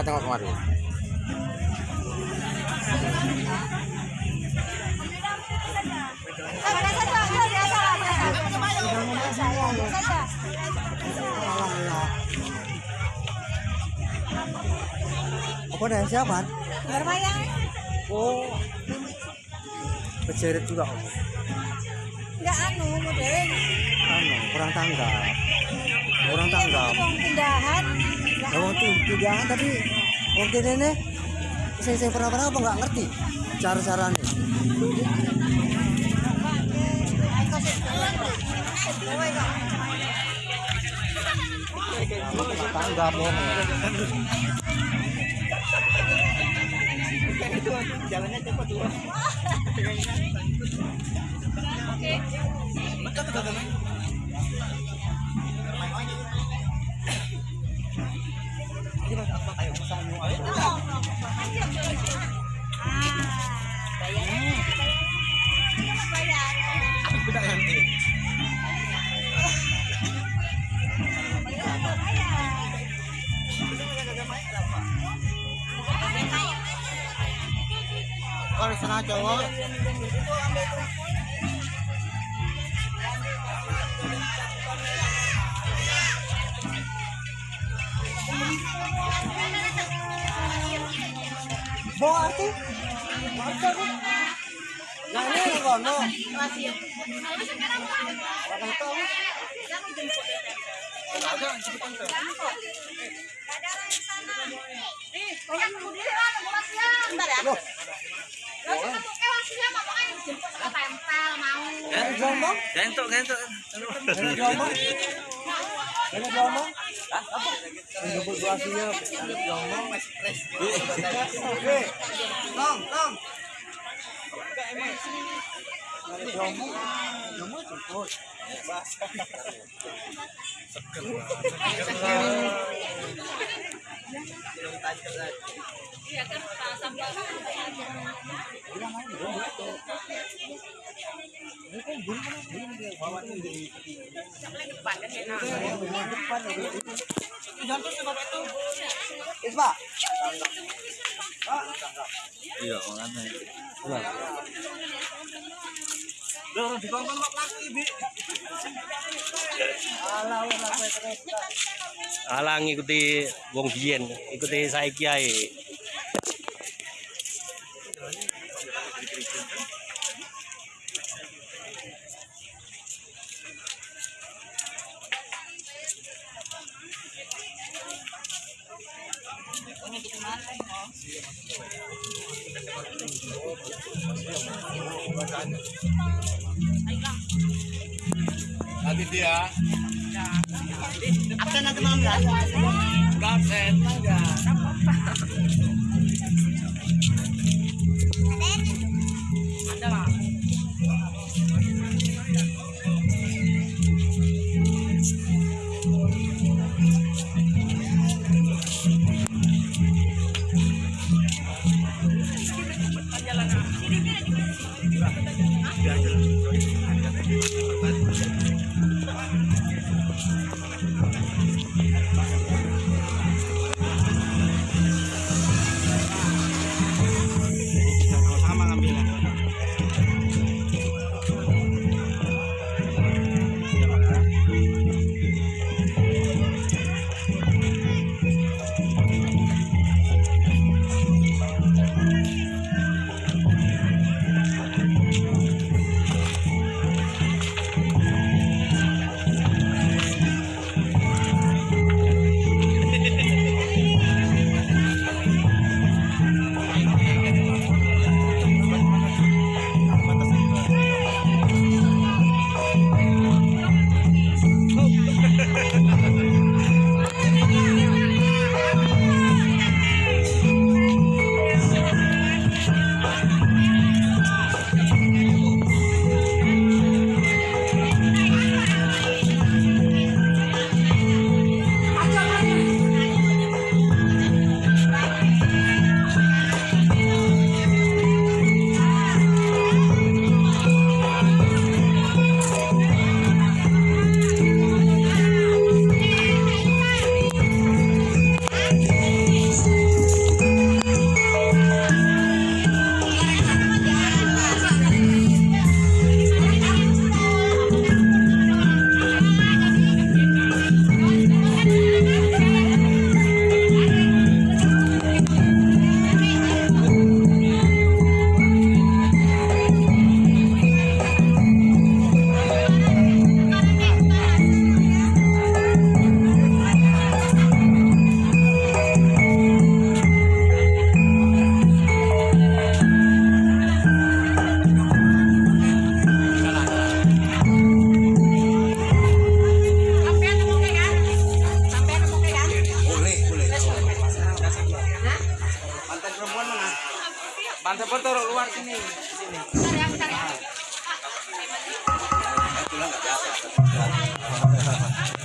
Coba tengok kemari. Apa siapa? Berbayang. Oh. Juga. Enggak anu modern. Anu, kurang tanggap. Kurang tanggap. Wong pindahan. Wong tuh pindahan tapi kene ne sing sing pernah pernah apa nggak ngerti cara caranya. Tanggap wong. Kalau sana cowok. Bawa arti? Masa aku? Nah ini yang kono. Tahu. Yang ngomong? Gentok, gentok. Yang ngomong? Yang ngomong? Apa? Jemput buasinya. Yang ngomong? Oke. Tong, tong. Yang ngomong? Ngomong jemput. Ispa. Iya, makanya. Alah ngikuti wong biyen, ikuti saiki ae. Nanti dia. Absen nanti malam ya? Enggak absen. Sama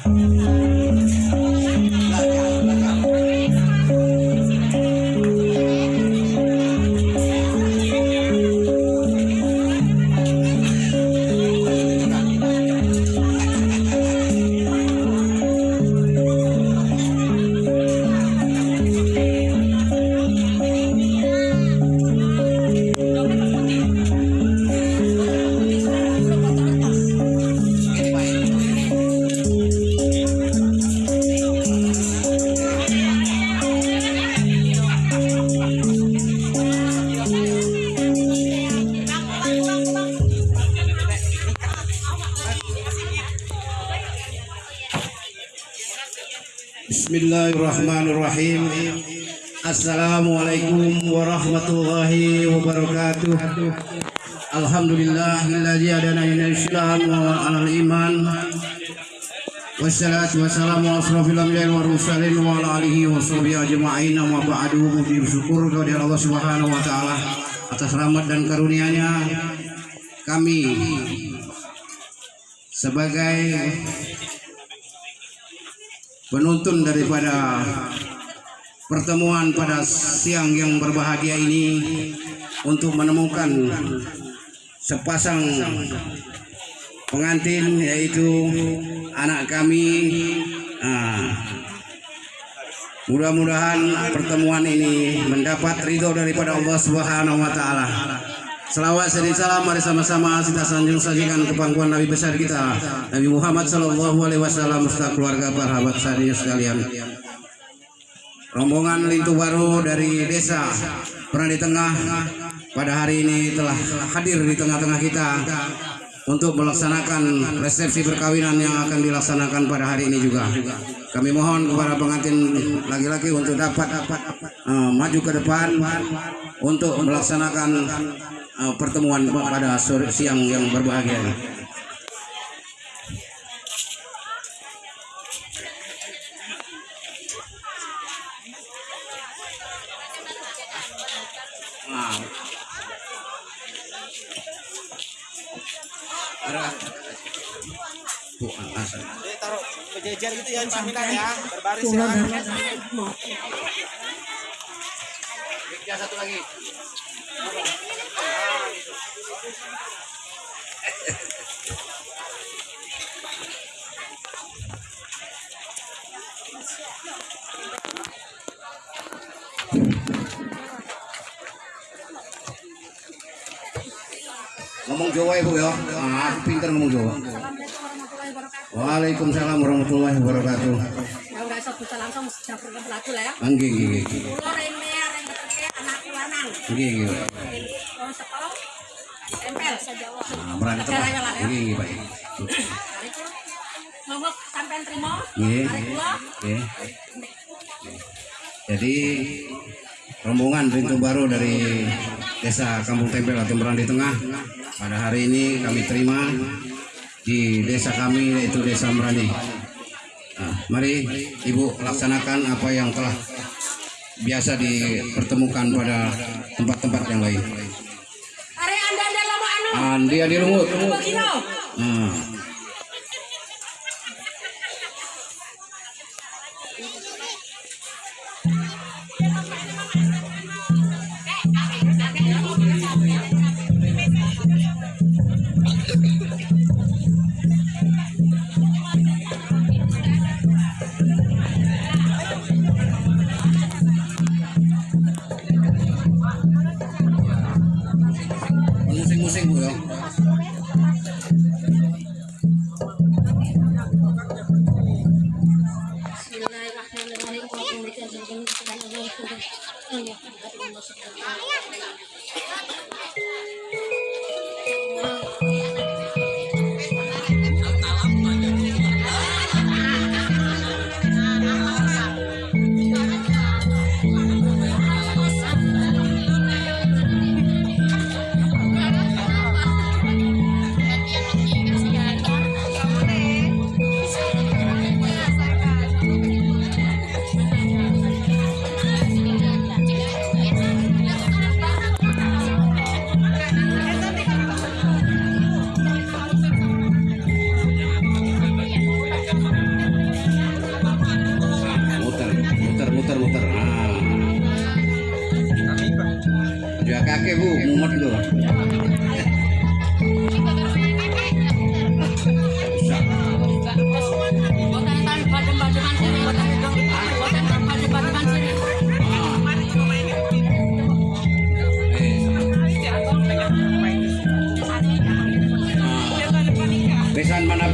Yeah. iman. Wassalatu wassalamu ala asrofil anbiya'i wal mursalin wa ala alihi wa sahbihi ajma'in wa ba'du bersyukur kepada Allah Subhanahu wa taala atas rahmat dan karunia-Nya kami sebagai penuntun daripada pertemuan pada siang yang berbahagia ini untuk menemukan sepasang pengantin yaitu anak kami. Ah, mudah-mudahan pertemuan ini mendapat ridho daripada Allah Subhanahu wa taala. Selawat dan salam mari sama-sama kita sanjung sajikan ke pangkuan Nabi besar kita Nabi Muhammad sallallahu alaihi wasallam serta keluarga para sahabat sekalian. Rombongan Lintu Baru dari desa Pernah di Tengah pada hari ini telah hadir di tengah-tengah kita untuk melaksanakan resepsi perkawinan yang akan dilaksanakan pada hari ini juga. Kami mohon kepada pengantin laki-laki untuk dapat uh, maju ke depan untuk melaksanakan uh, pertemuan pada sore siang yang berbahagia Bu, asal. Jadi taruh berjejer gitu ya, ya, berbaris ya. Ya, satu lagi. Jawa ibu ya, ah, aku pinter ngomong Jawa. Waalaikumsalam warahmatullahi wabarakatuh. Ya langsung lah ya. Rene rene lanang. Wong sekolah tempel ya. Pak. Monggo sampean trimo. Nggih. Jadi rombongan pintu baru dari desa Kampung Tempel atau Merandi Tengah pada hari ini kami terima di desa kami yaitu desa Merandi. Nah, mari Ibu laksanakan apa yang telah biasa dipertemukan pada tempat-tempat yang lain. Anu. Andi adi lumut. Nah,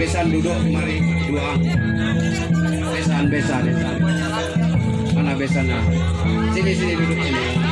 Besan duduk mari dua. Besan besan besan. Mana besan nah? Sini sini duduk sini.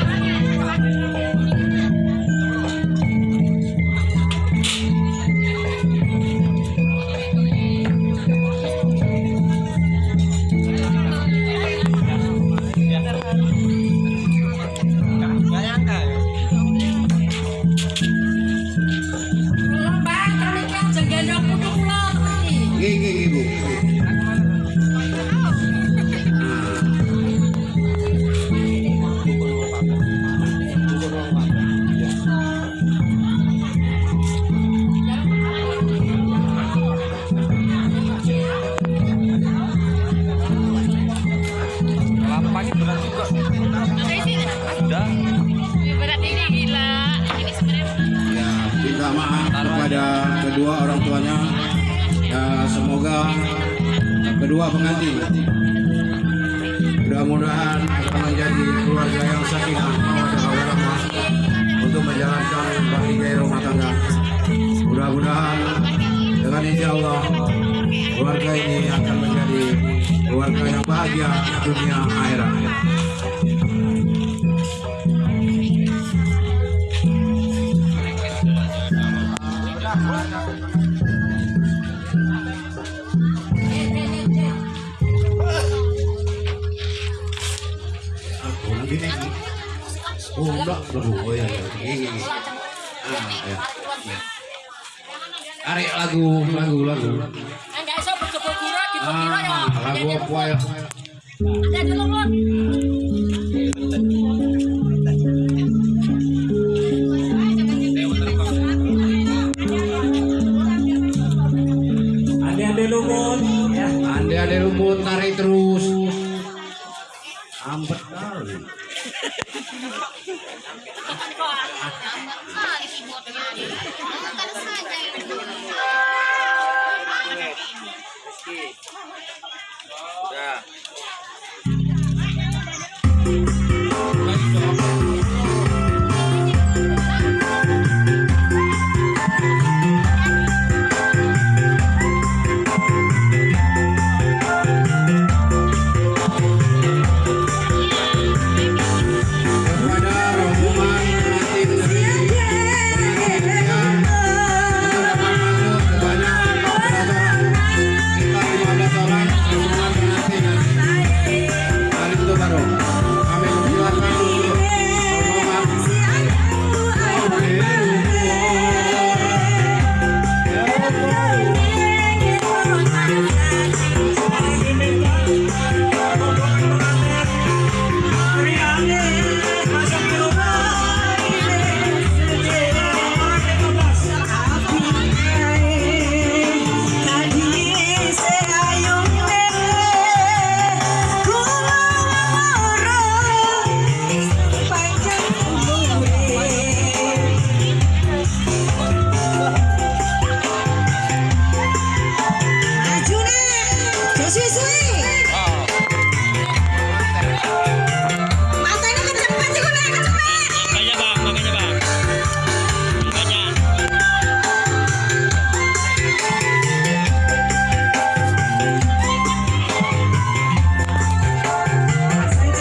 Kepada kedua orang tuanya. Ya, semoga kedua pengantin mudah-mudahan akan menjadi keluarga yang sakinah mawaddah warahmah untuk menjalankan bahagia rumah tangga. Mudah-mudahan dengan insya Allah keluarga ini akan menjadi keluarga yang bahagia dunia akhirat. Oh enggak, aduh, oh ya, ya. Gini, gini. Ah, ya. Tarik lagu, lagu, lagu. enggak iso bojo kira dikira ya. Ah, lagu apa ya? Ada di